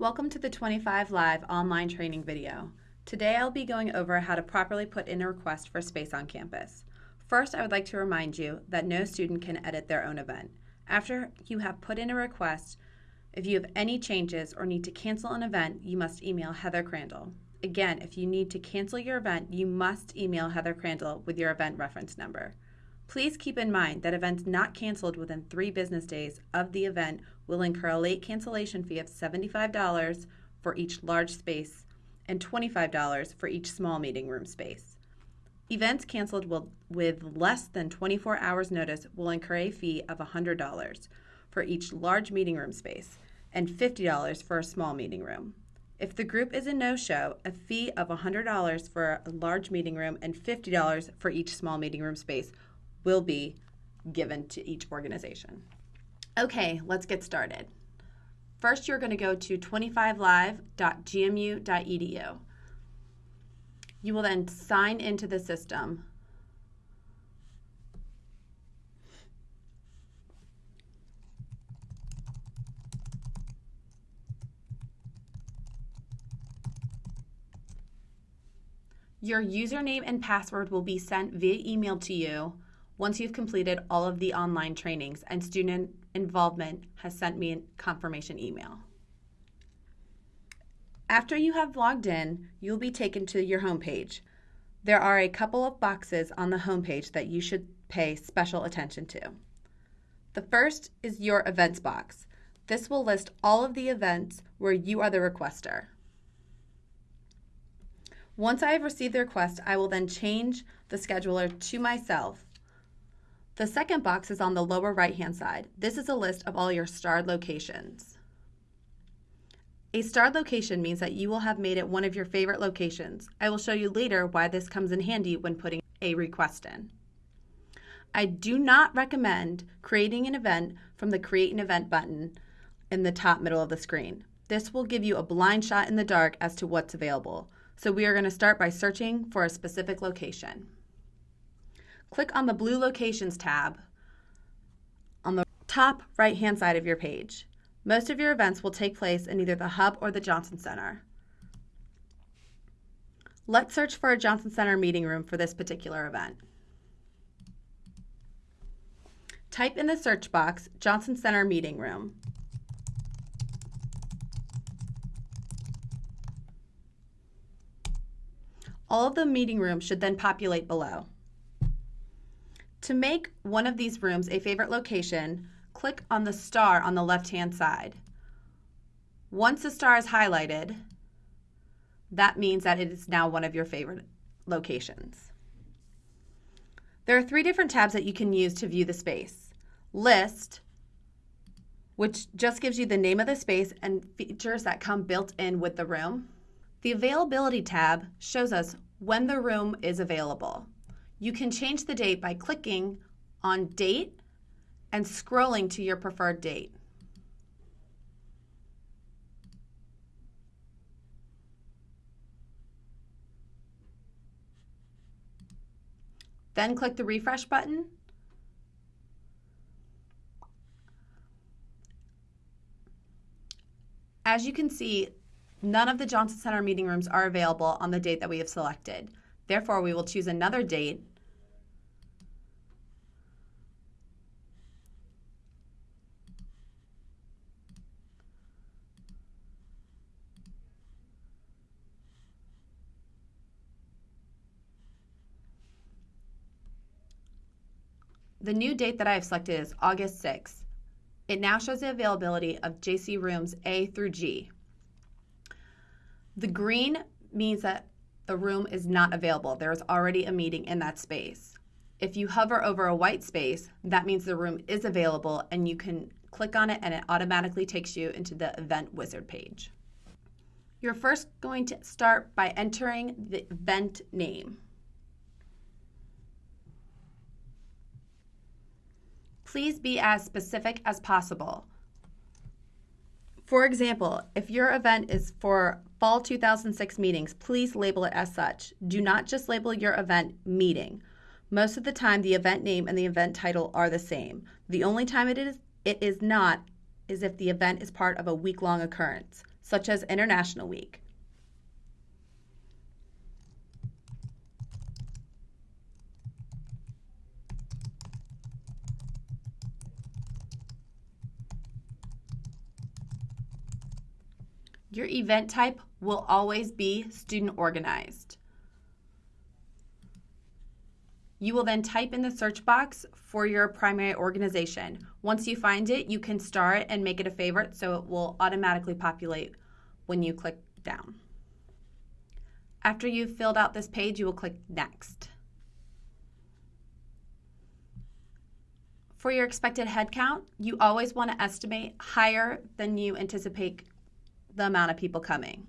Welcome to the 25 Live online training video. Today I'll be going over how to properly put in a request for space on campus. First, I would like to remind you that no student can edit their own event. After you have put in a request, if you have any changes or need to cancel an event, you must email Heather Crandall. Again, if you need to cancel your event, you must email Heather Crandall with your event reference number. Please keep in mind that events not canceled within three business days of the event will incur a late cancellation fee of $75 for each large space and $25 for each small meeting room space. Events canceled will, with less than 24 hours notice will incur a fee of $100 for each large meeting room space and $50 for a small meeting room. If the group is a no-show, a fee of $100 for a large meeting room and $50 for each small meeting room space will be given to each organization. Okay, let's get started. First, you're going to go to 25live.gmu.edu. You will then sign into the system. Your username and password will be sent via email to you once you've completed all of the online trainings and student involvement has sent me a confirmation email. After you have logged in, you'll be taken to your homepage. There are a couple of boxes on the homepage that you should pay special attention to. The first is your events box. This will list all of the events where you are the requester. Once I have received the request, I will then change the scheduler to myself the second box is on the lower right-hand side. This is a list of all your starred locations. A starred location means that you will have made it one of your favorite locations. I will show you later why this comes in handy when putting a request in. I do not recommend creating an event from the Create an Event button in the top middle of the screen. This will give you a blind shot in the dark as to what's available. So we are going to start by searching for a specific location click on the Blue Locations tab on the top right-hand side of your page. Most of your events will take place in either the Hub or the Johnson Center. Let's search for a Johnson Center meeting room for this particular event. Type in the search box, Johnson Center Meeting Room. All of the meeting rooms should then populate below. To make one of these rooms a favorite location, click on the star on the left-hand side. Once the star is highlighted, that means that it is now one of your favorite locations. There are three different tabs that you can use to view the space. List, which just gives you the name of the space and features that come built in with the room. The Availability tab shows us when the room is available. You can change the date by clicking on Date and scrolling to your preferred date. Then click the refresh button. As you can see, none of the Johnson Center meeting rooms are available on the date that we have selected. Therefore, we will choose another date The new date that I have selected is August 6th. It now shows the availability of JC rooms A through G. The green means that the room is not available. There is already a meeting in that space. If you hover over a white space, that means the room is available and you can click on it and it automatically takes you into the event wizard page. You're first going to start by entering the event name. Please be as specific as possible. For example, if your event is for fall 2006 meetings, please label it as such. Do not just label your event meeting. Most of the time, the event name and the event title are the same. The only time it is, it is not is if the event is part of a week-long occurrence. such as International Week. Your event type will always be student organized. You will then type in the search box for your primary organization. Once you find it, you can star it and make it a favorite so it will automatically populate when you click down. After you've filled out this page, you will click Next. For your expected headcount, you always want to estimate higher than you anticipate the amount of people coming.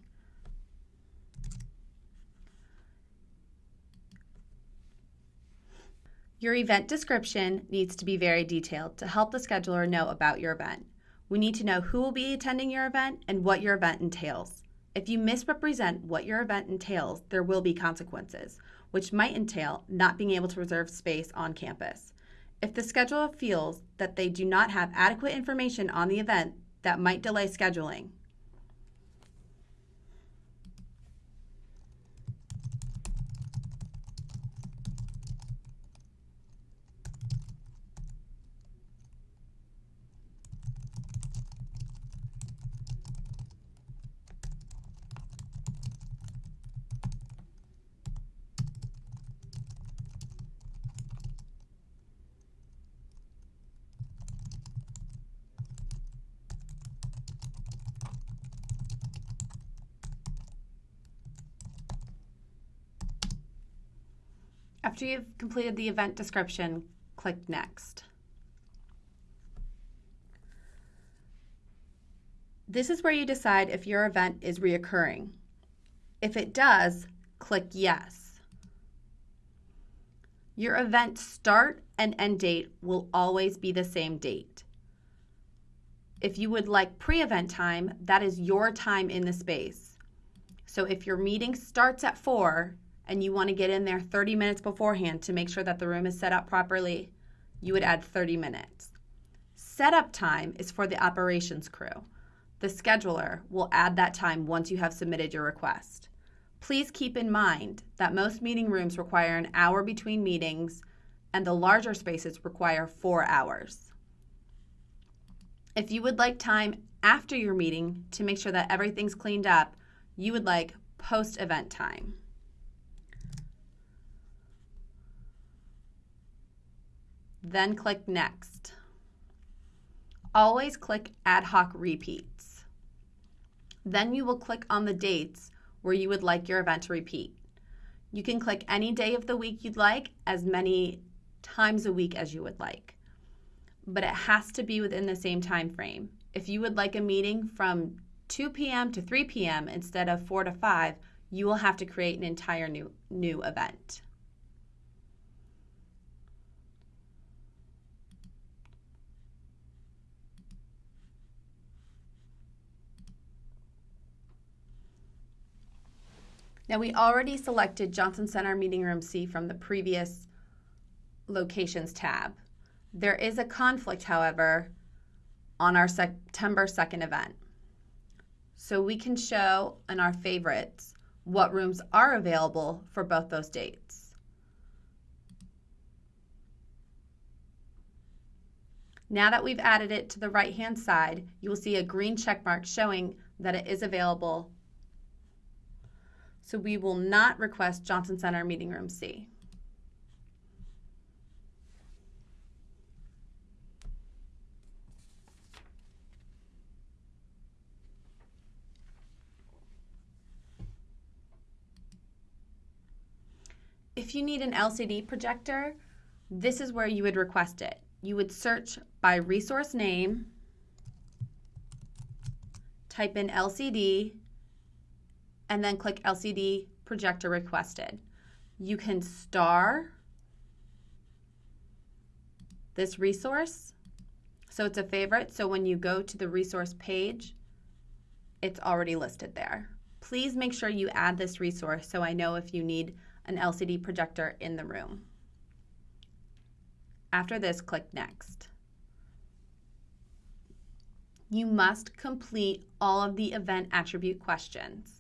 Your event description needs to be very detailed to help the scheduler know about your event. We need to know who will be attending your event and what your event entails. If you misrepresent what your event entails, there will be consequences, which might entail not being able to reserve space on campus. If the scheduler feels that they do not have adequate information on the event, that might delay scheduling. After you've completed the event description, click Next. This is where you decide if your event is reoccurring. If it does, click Yes. Your event start and end date will always be the same date. If you would like pre-event time, that is your time in the space. So if your meeting starts at 4 and you want to get in there 30 minutes beforehand to make sure that the room is set up properly, you would add 30 minutes. Setup time is for the operations crew. The scheduler will add that time once you have submitted your request. Please keep in mind that most meeting rooms require an hour between meetings and the larger spaces require four hours. If you would like time after your meeting to make sure that everything's cleaned up, you would like post event time. Then click Next. Always click Ad hoc Repeats. Then you will click on the dates where you would like your event to repeat. You can click any day of the week you'd like, as many times a week as you would like. But it has to be within the same time frame. If you would like a meeting from 2 p.m. to 3 p.m. instead of 4 to 5, you will have to create an entire new, new event. Now we already selected Johnson Center Meeting Room C from the previous locations tab. There is a conflict, however, on our September 2nd event. So we can show in our favorites what rooms are available for both those dates. Now that we've added it to the right hand side, you will see a green check mark showing that it is available so we will not request Johnson Center Meeting Room C. If you need an LCD projector, this is where you would request it. You would search by resource name, type in LCD, and then click LCD projector requested. You can star this resource. So it's a favorite. So when you go to the resource page, it's already listed there. Please make sure you add this resource so I know if you need an LCD projector in the room. After this, click Next. You must complete all of the event attribute questions.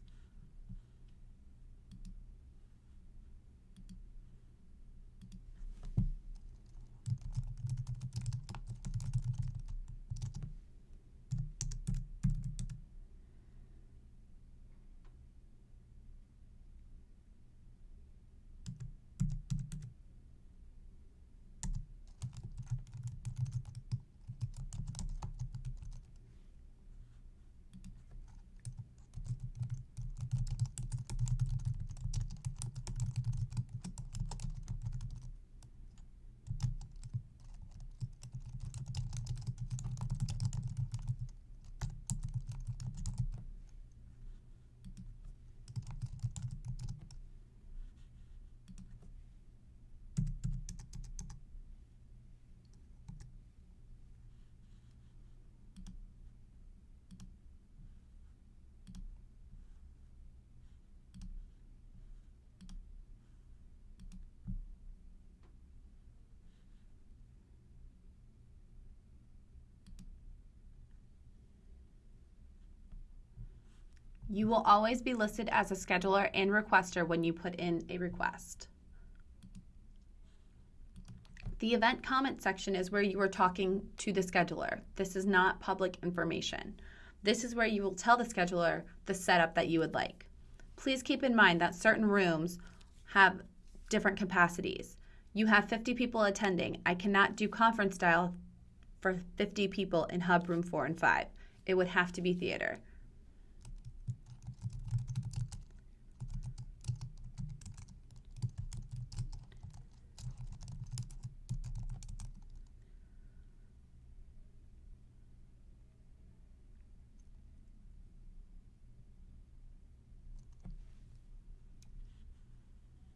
You will always be listed as a scheduler and requester when you put in a request. The event comment section is where you are talking to the scheduler. This is not public information. This is where you will tell the scheduler the setup that you would like. Please keep in mind that certain rooms have different capacities. You have 50 people attending. I cannot do conference style for 50 people in hub room 4 and 5. It would have to be theater.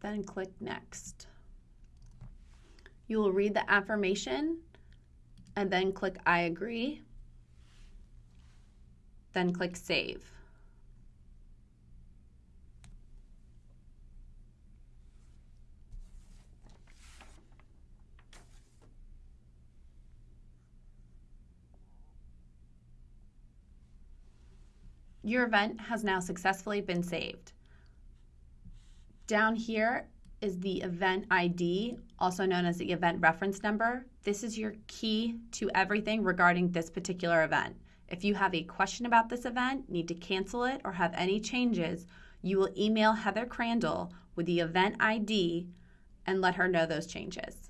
Then click Next. You will read the affirmation and then click I agree, then click Save. Your event has now successfully been saved. Down here is the event ID, also known as the event reference number. This is your key to everything regarding this particular event. If you have a question about this event, need to cancel it, or have any changes, you will email Heather Crandall with the event ID and let her know those changes.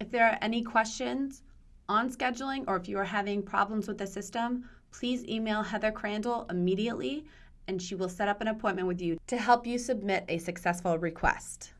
If there are any questions on scheduling or if you are having problems with the system, please email Heather Crandall immediately and she will set up an appointment with you to help you submit a successful request.